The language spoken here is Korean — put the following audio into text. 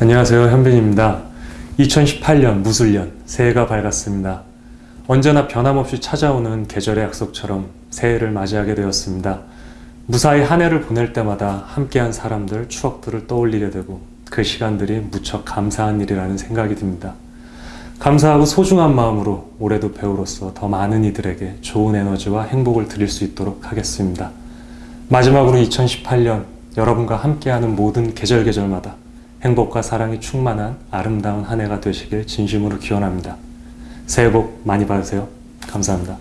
안녕하세요 현빈입니다. 2018년 무술년 새해가 밝았습니다. 언제나 변함없이 찾아오는 계절의 약속처럼 새해를 맞이하게 되었습니다. 무사히 한 해를 보낼 때마다 함께한 사람들 추억들을 떠올리게 되고 그 시간들이 무척 감사한 일이라는 생각이 듭니다. 감사하고 소중한 마음으로 올해도 배우로서 더 많은 이들에게 좋은 에너지와 행복을 드릴 수 있도록 하겠습니다. 마지막으로 2018년 여러분과 함께하는 모든 계절 계절마다 행복과 사랑이 충만한 아름다운 한 해가 되시길 진심으로 기원합니다. 새해 복 많이 받으세요. 감사합니다.